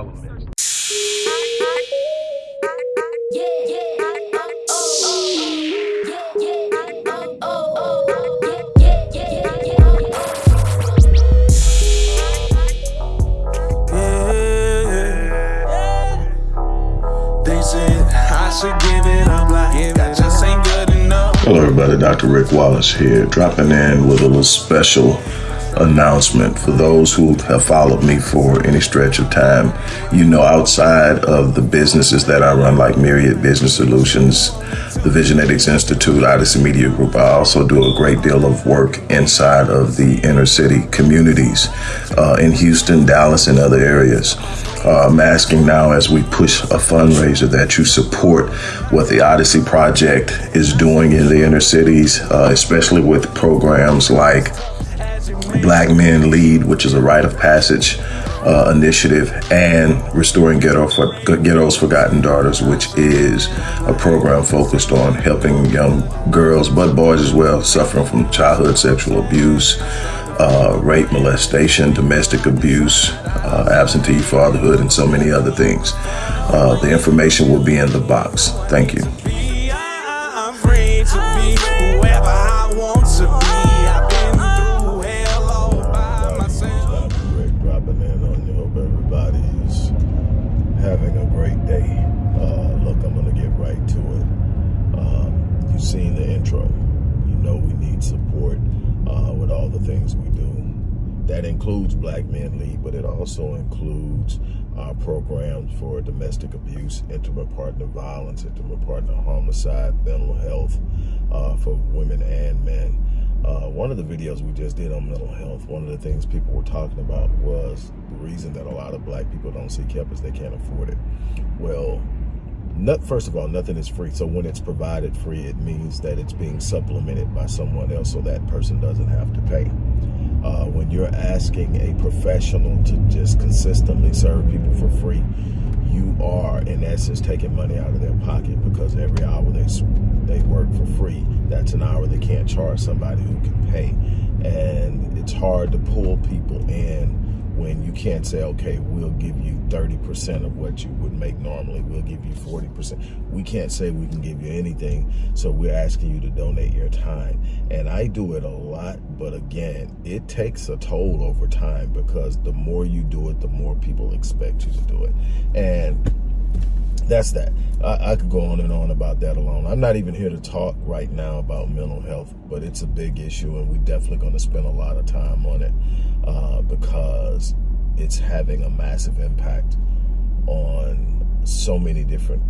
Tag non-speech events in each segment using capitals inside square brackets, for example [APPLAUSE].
All elements. Hello everybody, Dr. Rick Wallace here, dropping in with a little special announcement for those who have followed me for any stretch of time. You know, outside of the businesses that I run, like Myriad Business Solutions, the Visionetics Institute, Odyssey Media Group, I also do a great deal of work inside of the inner city communities uh, in Houston, Dallas, and other areas. Uh, I'm asking now as we push a fundraiser that you support what the Odyssey Project is doing in the inner cities, uh, especially with programs like Black Men Lead, which is a rite of passage uh, initiative, and Restoring Ghetto for, Ghetto's Forgotten Daughters, which is a program focused on helping young girls, but boys as well, suffering from childhood sexual abuse, uh, rape, molestation, domestic abuse, uh, absentee fatherhood, and so many other things. Uh, the information will be in the box. Thank you. Black Men Lead, but it also includes uh, programs for domestic abuse, intimate partner violence, intimate partner homicide, mental health uh, for women and men. Uh, one of the videos we just did on mental health, one of the things people were talking about was the reason that a lot of black people don't seek help is they can't afford it. Well, not, first of all, nothing is free. So when it's provided free, it means that it's being supplemented by someone else so that person doesn't have to pay uh, when you're asking a professional to just consistently serve people for free, you are in essence taking money out of their pocket because every hour they they work for free, that's an hour they can't charge somebody who can pay. And it's hard to pull people in when you can't say, okay, we'll give you 30% of what you would make normally. We'll give you 40%. We can't say we can give you anything. So we're asking you to donate your time. And I do it a lot, but again, it takes a toll over time because the more you do it, the more people expect you to do it. And that's that. I, I, could go on and on about that alone. I'm not even here to talk right now about mental health, but it's a big issue and we're definitely going to spend a lot of time on it uh, because it's having a massive impact on so many different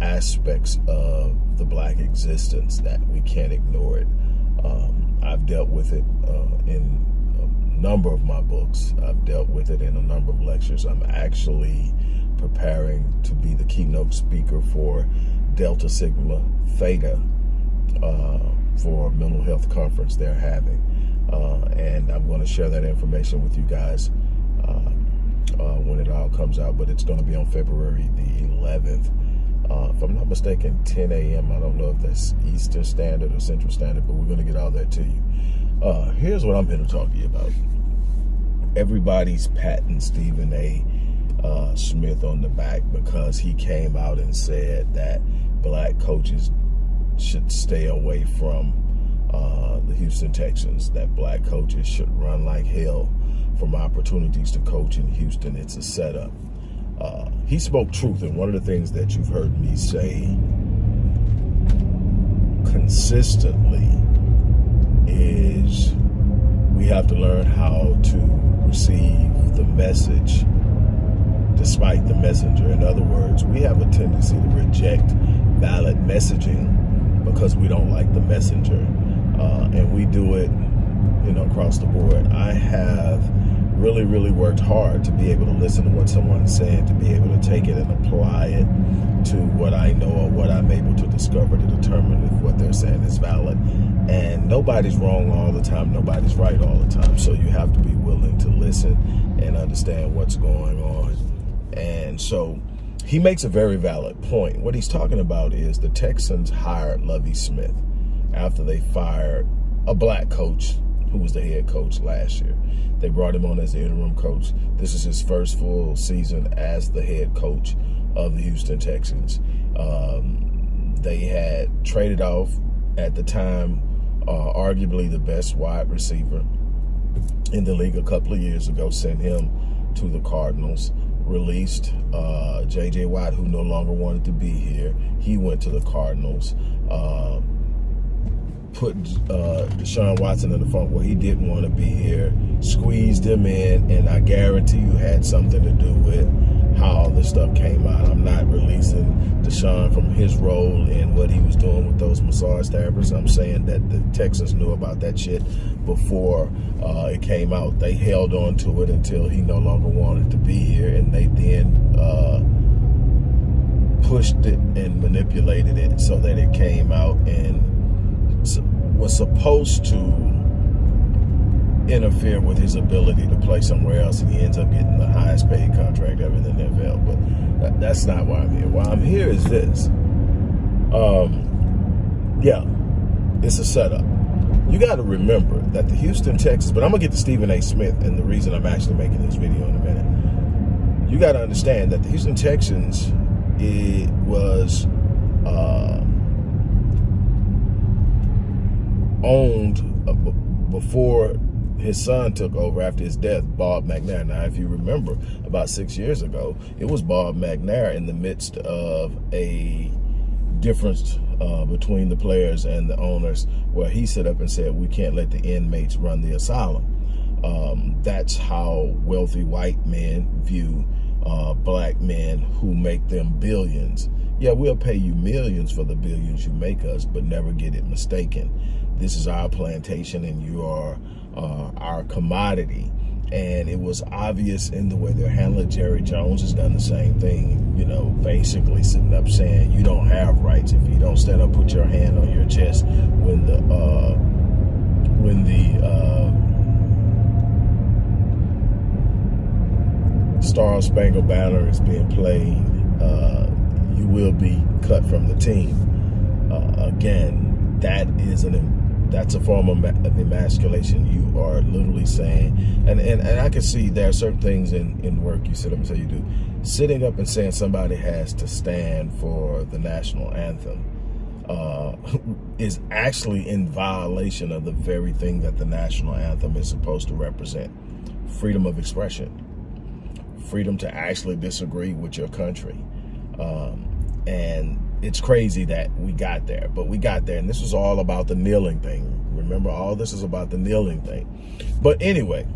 aspects of the black existence that we can't ignore it. Um, I've dealt with it uh, in a number of my books. I've dealt with it in a number of lectures. I'm actually preparing to be the keynote speaker for Delta Sigma Theta uh, for a mental health conference they're having. Uh, and I'm going to share that information with you guys uh, uh when it all comes out. But it's going to be on February the 11th. Uh, if I'm not mistaken, 10 a.m. I don't know if that's Eastern Standard or Central Standard, but we're going to get all that to you. Uh, here's what I'm here to talk to you about. Everybody's patting Stephen A uh, Smith on the back because he came out and said that black coaches should stay away from uh, the Houston Texans, that black coaches should run like hell from opportunities to coach in Houston. It's a setup. Uh, he spoke truth, and one of the things that you've heard me say consistently is we have to learn how to receive the message despite the messenger. In other words, we have a tendency to reject valid messaging because we don't like the messenger. Uh, and we do it, you know, across the board. I have really, really worked hard to be able to listen to what someone's saying, to be able to take it and apply it to what I know or what I'm able to discover to determine if what they're saying is valid. And nobody's wrong all the time. Nobody's right all the time. So you have to be willing to listen and understand what's going on and so he makes a very valid point. What he's talking about is the Texans hired Lovie Smith after they fired a black coach who was the head coach last year. They brought him on as the interim coach. This is his first full season as the head coach of the Houston Texans. Um, they had traded off at the time, uh, arguably the best wide receiver in the league a couple of years ago, sent him to the Cardinals, released uh, J.J. Watt, who no longer wanted to be here. He went to the Cardinals. Uh, put uh, Deshaun Watson in the front where he didn't want to be here, squeezed him in, and I guarantee you had something to do with how all this stuff came out. I'm not releasing Deshaun from his role in what he was doing with those massage therapists. I'm saying that the Texans knew about that shit before uh, it came out. They held on to it until he no longer wanted to be here, and they then uh, pushed it and manipulated it so that it came out and was supposed to interfere with his ability to play somewhere else and he ends up getting the highest paid contract ever in the NFL. But that, that's not why I'm here. Why I'm here is this. Um, yeah, it's a setup. You got to remember that the Houston Texans, but I'm going to get to Stephen A. Smith and the reason I'm actually making this video in a minute. You got to understand that the Houston Texans, it was uh, owned before his son took over after his death, Bob McNair. Now, if you remember, about six years ago, it was Bob McNair in the midst of a difference uh, between the players and the owners where he stood up and said, we can't let the inmates run the asylum. Um, that's how wealthy white men view uh, black men who make them billions. Yeah, we'll pay you millions for the billions you make us, but never get it mistaken. This is our plantation and you are uh, our commodity. And it was obvious in the way they're handling Jerry Jones has done the same thing, you know, basically sitting up saying you don't have rights if you don't stand up, put your hand on your chest when the uh, when the uh, Star Spangled Banner is being played, uh, you will be cut from the team. Uh, again, that is an that's a form of, of emasculation. You are literally saying, and, and, and I can see there are certain things in, in work you sit up and say you do. Sitting up and saying somebody has to stand for the national anthem uh, [LAUGHS] is actually in violation of the very thing that the national anthem is supposed to represent. Freedom of expression. Freedom to actually disagree with your country. Um, and it's crazy that we got there, but we got there. And this was all about the kneeling thing. Remember, all this is about the kneeling thing. But anyway,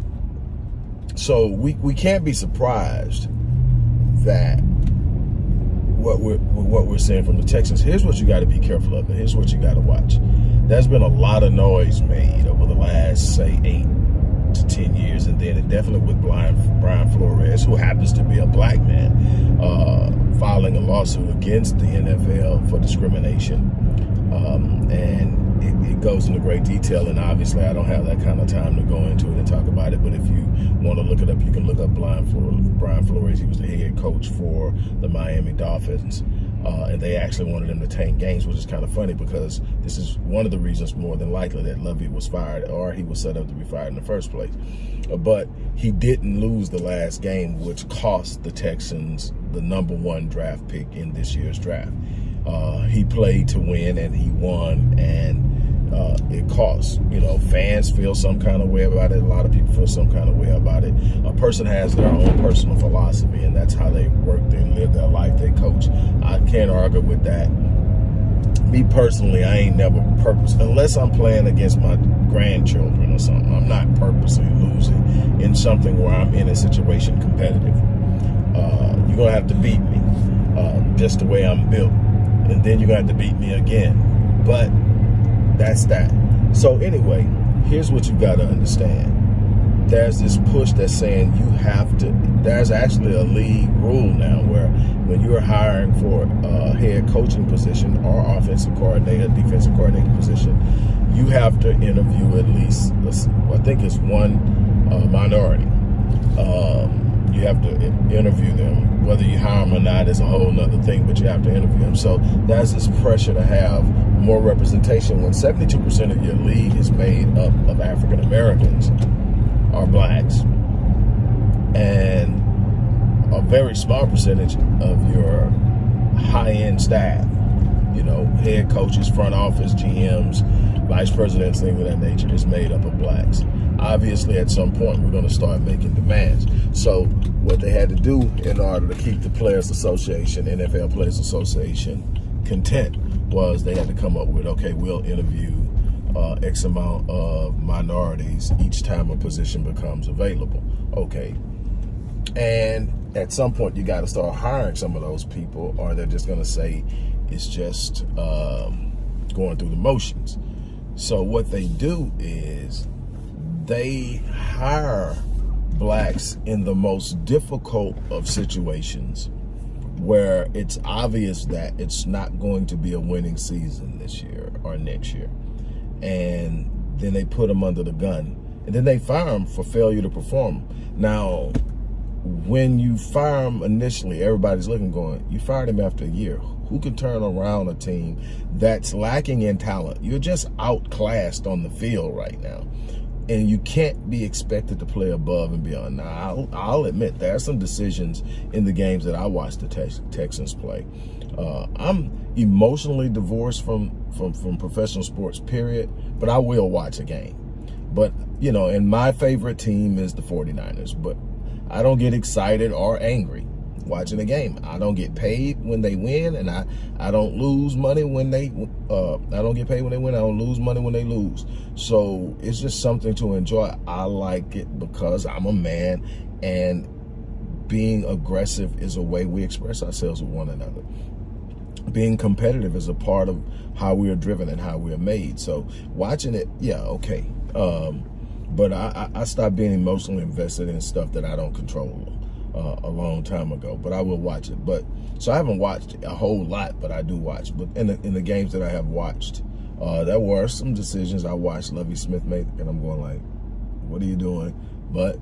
so we, we can't be surprised that what we're what we're seeing from the Texans. Here's what you got to be careful of, and here's what you got to watch. There's been a lot of noise made over the last, say, eight to 10 years, and then definitely with Brian, Brian Flores, who happens to be a black man, filing a lawsuit against the NFL for discrimination. Um, and it, it, goes into great detail, and obviously I don't have that kind of time to go into it and talk about it, but if you want to look it up, you can look up Brian, Brian Flores. He was the head coach for the Miami Dolphins. Uh, and they actually wanted him to tank games, which is kind of funny because this is one of the reasons more than likely that Lovie was fired or he was set up to be fired in the first place. Uh, but he didn't lose the last game, which cost the Texans the number one draft pick in this year's draft. Uh, he played to win and he won and uh, it costs. You know, fans feel some kind of way about it. A lot of people feel some kind of way about it. A person has their own personal philosophy, and that's how they work, they live their life, they coach. I can't argue with that. Me personally, I ain't never purpose unless I'm playing against my grandchildren or something. I'm not purposely losing in something where I'm in a situation competitive. Uh, you're gonna have to beat me, uh, just the way I'm built, and then you're gonna have to beat me again. But that's that. So anyway, here's what you got to understand. There's this push that's saying you have to, there's actually a league rule now where when you're hiring for a head coaching position or offensive coordinator, defensive coordinator position, you have to interview at least, I think it's one uh, minority. Um, you have to interview them. Whether you hire them or not is a whole nother thing, but you have to interview them. So that's this pressure to have more representation when 72% of your league is made up of African Americans or blacks. And a very small percentage of your high-end staff, you know, head coaches, front office, GMs, vice presidents, things of that nature is made up of blacks. Obviously, at some point, we're going to start making demands. So what they had to do in order to keep the Players Association, NFL Players Association, content was they had to come up with, okay, we'll interview uh, X amount of minorities each time a position becomes available. Okay. And at some point, you got to start hiring some of those people or they're just going to say it's just um, going through the motions. So what they do is they hire blacks in the most difficult of situations where it's obvious that it's not going to be a winning season this year or next year. And then they put them under the gun. And then they fire them for failure to perform. Now, when you fire them initially, everybody's looking going, you fired him after a year who can turn around a team that's lacking in talent. You're just outclassed on the field right now. And you can't be expected to play above and beyond. Now, I'll, I'll admit there are some decisions in the games that I watched the Tex Texans play. Uh, I'm emotionally divorced from, from, from professional sports, period, but I will watch a game. But, you know, and my favorite team is the 49ers, but I don't get excited or angry watching a game. I don't get paid when they win, and I, I don't lose money when they, uh, I don't get paid when they win. I don't lose money when they lose. So it's just something to enjoy. I like it because I'm a man, and being aggressive is a way we express ourselves with one another. Being competitive is a part of how we are driven and how we are made. So watching it, yeah, okay. Um, but I, I stopped being emotionally invested in stuff that I don't control uh, a long time ago, but I will watch it. But so I haven't watched a whole lot, but I do watch. But in the, in the games that I have watched, uh, there were some decisions I watched Lovie Smith make, and I'm going like, what are you doing? But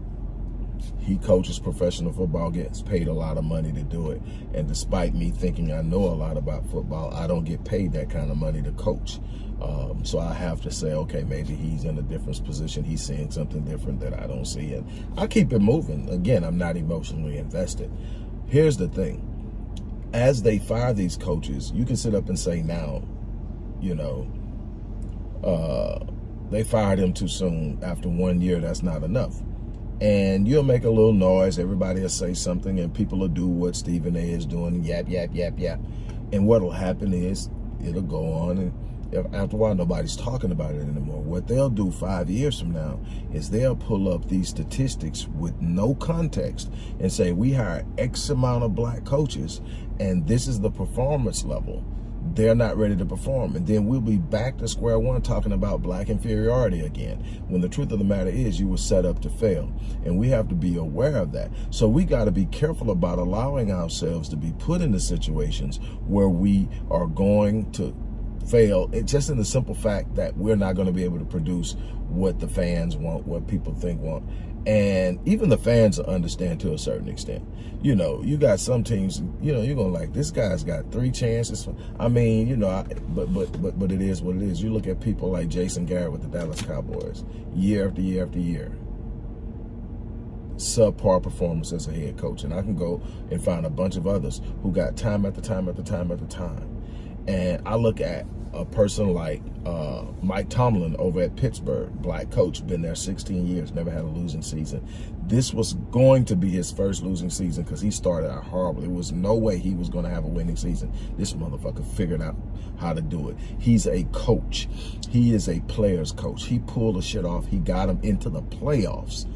he coaches professional football, gets paid a lot of money to do it. And despite me thinking I know a lot about football, I don't get paid that kind of money to coach. Um, so I have to say, okay, maybe he's in a different position. He's seeing something different that I don't see. And I keep it moving. Again, I'm not emotionally invested. Here's the thing. As they fire these coaches, you can sit up and say now, you know, uh, they fired him too soon. After one year, that's not enough. And you'll make a little noise. Everybody will say something and people will do what Stephen A is doing. Yap, yap, yap, yap. And what'll happen is it'll go on and after a while, nobody's talking about it anymore. What they'll do five years from now is they'll pull up these statistics with no context and say, we hire X amount of black coaches and this is the performance level. They're not ready to perform. And then we'll be back to square one talking about black inferiority again. When the truth of the matter is you were set up to fail. And we have to be aware of that. So we got to be careful about allowing ourselves to be put into situations where we are going to fail it just in the simple fact that we're not going to be able to produce what the fans want what people think want. And even the fans understand to a certain extent. You know you got some teams you know you're gonna like this guy's got three chances. I mean you know I, but but but but it is what it is. You look at people like jason garrett with the dallas cowboys year after year after year. Subpar performance as a head coach. And i can go and find a bunch of others who got time after time after time after time. And i look at a person like uh, Mike Tomlin over at Pittsburgh, black coach, been there 16 years, never had a losing season. This was going to be his first losing season because he started out horrible. There was no way he was going to have a winning season. This motherfucker figured out how to do it. He's a coach. He is a player's coach. He pulled the shit off. He got him into the playoffs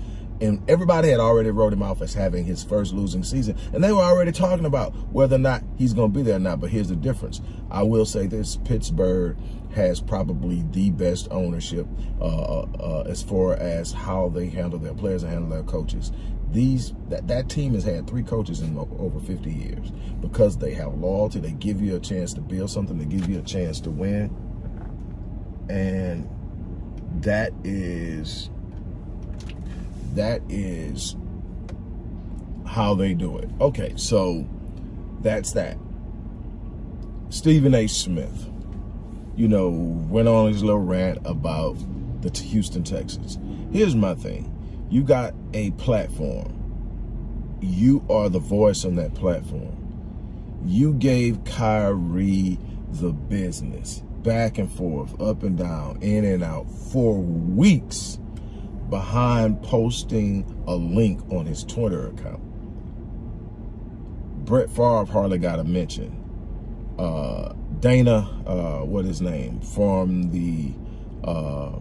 and everybody had already wrote him off as having his first losing season. And they were already talking about whether or not he's going to be there or not but here's the difference. I will say this pittsburgh has probably the best ownership uh, uh, uh as far as how they handle their players and handle their coaches. These that, that team has had three coaches in over 50 years. Because they have loyalty they give you a chance to build something they give you a chance to win. And that is that is how they do it. Okay, so that's that. Stephen A. Smith, you know, went on his little rant about the Houston Texans. Here's my thing. You got a platform. You are the voice on that platform. You gave Kyrie the business back and forth, up and down, in and out for weeks behind posting a link on his Twitter account. Brett Favre hardly got a mention. Uh, Dana, uh, what his name, from the uh,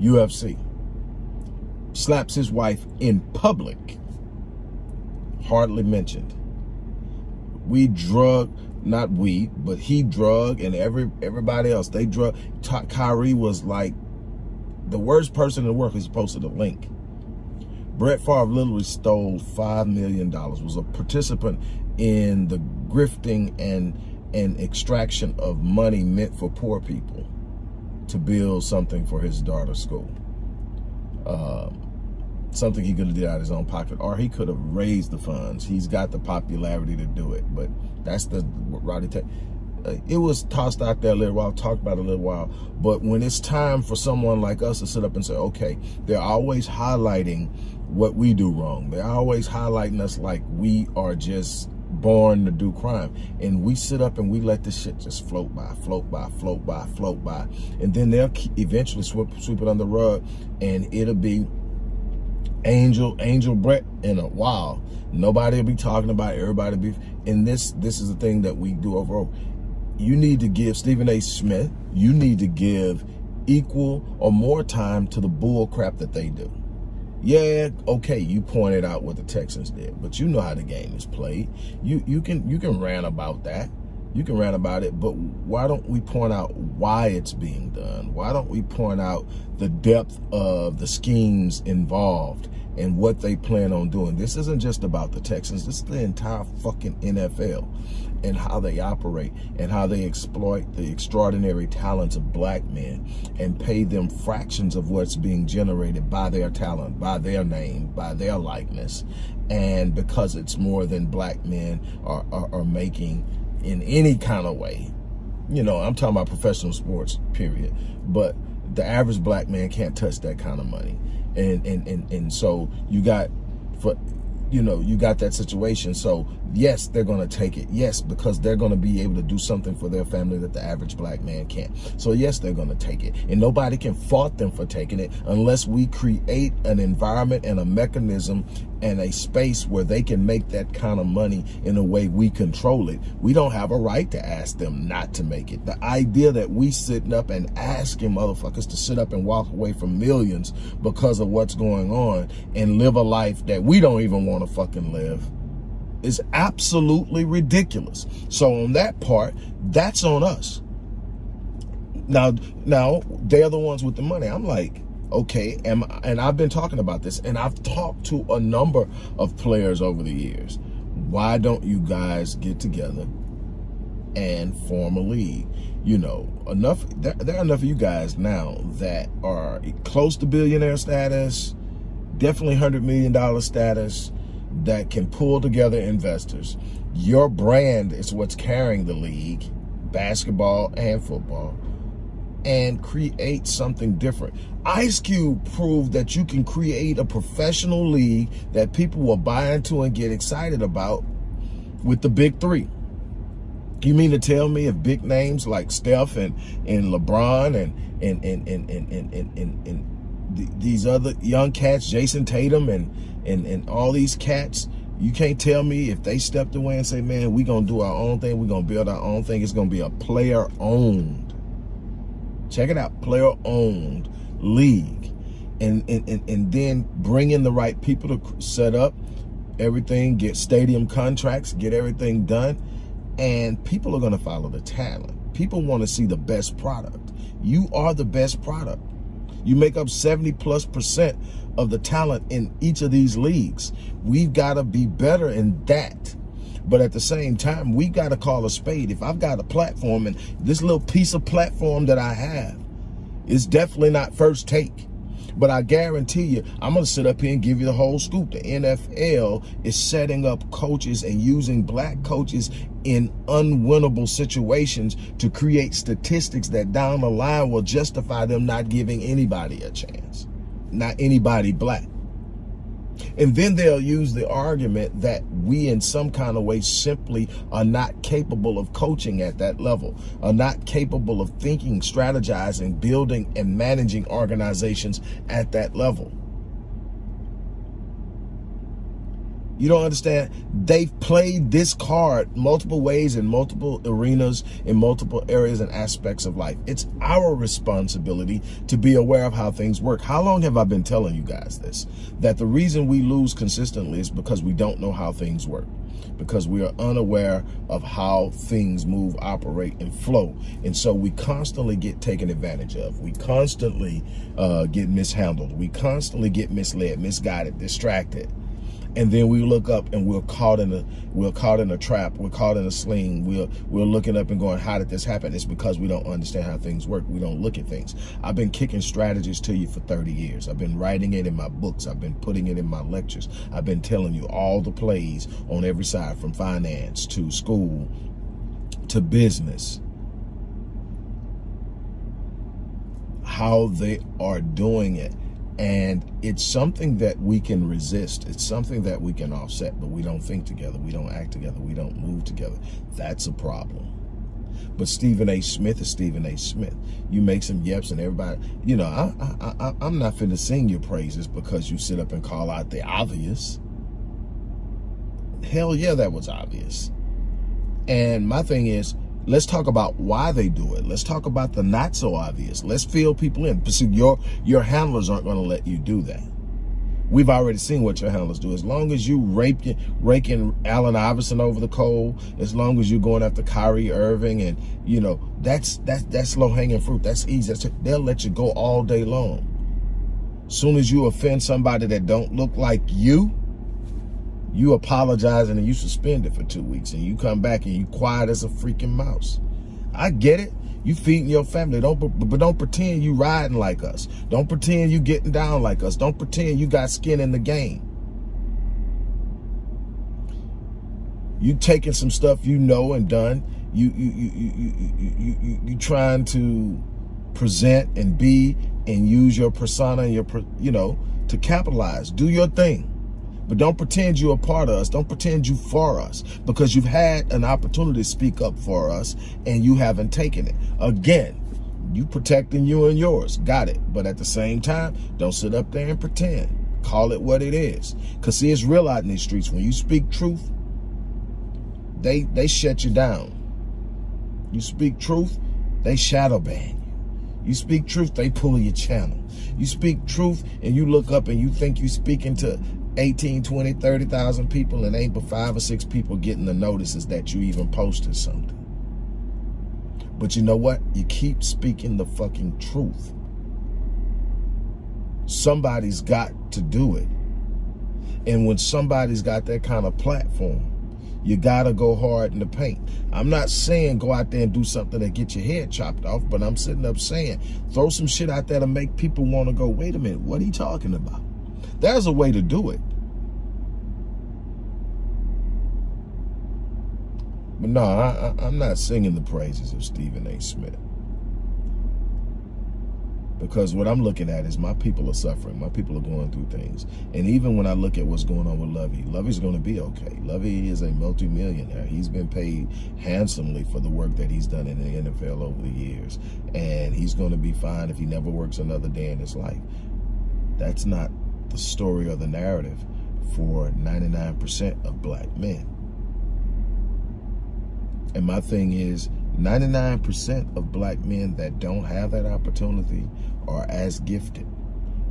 UFC, slaps his wife in public, hardly mentioned. We drug, not we, but he drug and every everybody else, they drug. Kyrie was like the worst person in the world. He posted a link. Brett Favre literally stole $5 million, was a participant in the grifting and, and extraction of money meant for poor people to build something for his daughter's school. Uh, something he could have did out of his own pocket, or he could have raised the funds. He's got the popularity to do it, but that's the Roddy Tech. It was tossed out there a little while, talked about a little while, but when it's time for someone like us to sit up and say, okay, they're always highlighting what we do wrong. They're always highlighting us like we are just born to do crime. And we sit up and we let this shit just float by, float by, float by, float by. And then they'll eventually sweep, sweep it on the rug and it'll be Angel, Angel Brett in a while. Nobody will be talking about it. everybody be and this this is the thing that we do overall. You need to give Stephen A. Smith, you need to give equal or more time to the bull crap that they do. Yeah, okay, you pointed out what the Texans did, but you know how the game is played. You you can you can rant about that. You can rant about it, but why don't we point out why it's being done? Why don't we point out the depth of the schemes involved and what they plan on doing? This isn't just about the Texans. This is the entire fucking NFL and how they operate and how they exploit the extraordinary talents of black men and pay them fractions of what's being generated by their talent, by their name, by their likeness. And because it's more than black men are, are, are making in any kind of way, you know, I'm talking about professional sports, period. But the average black man can't touch that kind of money. And, and, and, and so you got, for you know, you got that situation. So yes, they're going to take it. Yes, because they're going to be able to do something for their family that the average black man can't. So yes, they're going to take it. And nobody can fault them for taking it unless we create an environment and a mechanism and a space where they can make that kind of money in a way we control it. We don't have a right to ask them not to make it. The idea that we sitting up and asking motherfuckers to sit up and walk away from millions because of what's going on and live a life that we don't even want to fucking live is absolutely ridiculous. So on that part, that's on us. Now, now they're the ones with the money. I'm like, okay, am, and I've been talking about this, and I've talked to a number of players over the years. Why don't you guys get together and form a league? You know, enough. There, there are enough of you guys now that are close to billionaire status, definitely hundred million dollar status that can pull together investors. Your brand is what's carrying the league, basketball and football, and create something different. Ice Cube proved that you can create a professional league that people will buy into and get excited about with the big three. You mean to tell me if big names like Steph and, and LeBron and and and and and and, and, and, and these other young cats, Jayson Tatum and and and all these cats, you can't tell me if they stepped away and say, man, we're gonna do our own thing, We're gonna build our own thing. It's gonna be a player owned. Check it out, player owned league, and and and, and then bring in the right people to set up everything, get stadium contracts, get everything done, and people are gonna follow the talent. People want to see the best product. You are the best product. You make up 70 plus percent of the talent in each of these leagues. We've got to be better in that. But at the same time, we got to call a spade. If I've got a platform and this little piece of platform that I have is definitely not first take. But I guarantee you, I'm going to sit up here and give you the whole scoop. The NFL is setting up coaches and using black coaches in unwinnable situations to create statistics that down the line will justify them not giving anybody a chance. Not anybody black. And then they'll use the argument that we in some kind of way simply are not capable of coaching at that level, are not capable of thinking, strategizing, building, and managing organizations at that level. You don't understand? They've played this card multiple ways in multiple arenas, in multiple areas and aspects of life. It's our responsibility to be aware of how things work. How long have I been telling you guys this? That the reason we lose consistently is because we don't know how things work because we are unaware of how things move, operate, and flow. And so we constantly get taken advantage of. We constantly uh, get mishandled. We constantly get misled, misguided, distracted and then we look up and we're caught in a we're caught in a trap. We're caught in a sling. We're we're looking up and going how did this happen? It's because we don't understand how things work. We don't look at things. I've been kicking strategies to you for 30 years. I've been writing it in my books. I've been putting it in my lectures. I've been telling you all the plays on every side from finance to school to business. How they are doing it and it's something that we can resist. It's something that we can offset, but we don't think together. We don't act together. We don't move together. That's a problem. But Stephen A. Smith is Stephen A. Smith. You make some yeps and everybody, you know, I, I, I, I'm not finna sing your praises because you sit up and call out the obvious. Hell yeah, that was obvious. And my thing is, Let's talk about why they do it. Let's talk about the not so obvious. Let's fill people in. See, your, your handlers aren't going to let you do that. We've already seen what your handlers do. As long as you raking, raking Allen Iverson over the coal, as long as you're going after Kyrie Irving, and you know that's that's that's low hanging fruit. That's easy. That's, they'll let you go all day long. Soon as you offend somebody that don't look like you, you apologizing and you suspend it for two weeks and you come back and you quiet as a freaking mouse. I get it. You feeding your family. Don't but don't pretend you riding like us. Don't pretend you getting down like us. Don't pretend you got skin in the game. You taking some stuff you know and done. You you you you you you you, you trying to present and be and use your persona and your you know to capitalize. Do your thing. But don't pretend you're a part of us. Don't pretend you for us because you've had an opportunity to speak up for us and you haven't taken it. Again, you protecting you and yours. Got it. But at the same time, don't sit up there and pretend. Call it what it is. Because see, it's real out in these streets. When you speak truth, they, they shut you down. You speak truth, they shadow ban you. You speak truth, they pull your channel. You speak truth and you look up and you think you speaking to 18, 20, 30,000 people and ain't but five or six people getting the notices that you even posted something. But you know what? You keep speaking the fucking truth. Somebody's got to do it. And when somebody's got that kind of platform, you gotta go hard in the paint. I'm not saying go out there and do something that get your head chopped off, but I'm sitting up saying throw some shit out there to make people want to go, wait a minute, what are you talking about? There's a way to do it. But no, I, am not singing the praises of Stephen A. Smith. Because what I'm looking at is my people are suffering. My people are going through things. And even when I look at what's going on with Lovie, Lovie's going to be okay. Lovie is a multimillionaire. He's been paid handsomely for the work that he's done in the NFL over the years. And he's going to be fine if he never works another day in his life. That's not the story or the narrative for 99% of black men. And my thing is 99% of black men that don't have that opportunity are as gifted.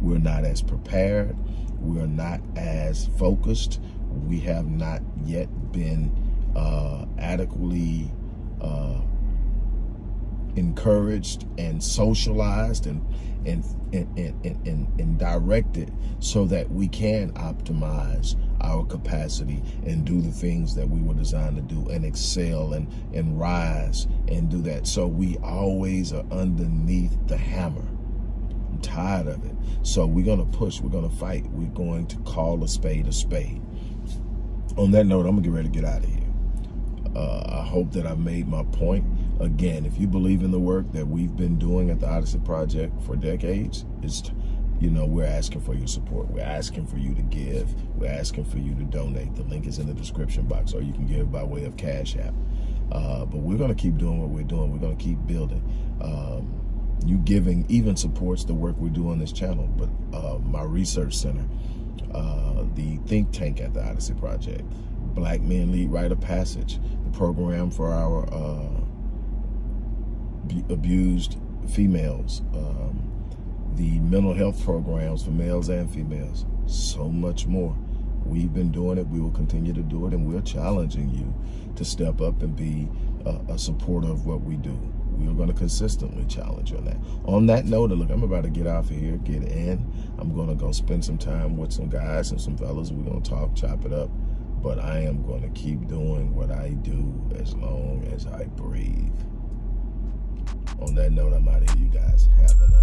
We're not as prepared. We're not as focused. We have not yet been uh, adequately uh, encouraged and socialized and and, and, and, and, and directed so that we can optimize our capacity and do the things that we were designed to do and excel and, and rise and do that. So we always are underneath the hammer. I'm tired of it. So we're going to push. We're going to fight. We're going to call a spade a spade. On that note, I'm going to get ready to get out of here. Uh, I hope that I've made my point. Again, if you believe in the work that we've been doing at the Odyssey Project for decades, it's you know, we're asking for your support. We're asking for you to give. We're asking for you to donate. The link is in the description box, or you can give by way of Cash App. Uh, but we're going to keep doing what we're doing. We're going to keep building. Um, you giving even supports the work we do on this channel. But uh, my research center, uh, the think tank at the Odyssey Project, Black Men Lead Rite of Passage, the program for our uh, abused females, um, the mental health programs for males and females, so much more. We've been doing it. We will continue to do it. And we're challenging you to step up and be a, a supporter of what we do. We are going to consistently challenge you on that. On that note, look, I'm about to get off of here, get in. I'm going to go spend some time with some guys and some fellas. We're going to talk, chop it up. But I am going to keep doing what I do as long as I breathe. On that note, I'm out of here, you guys. Have an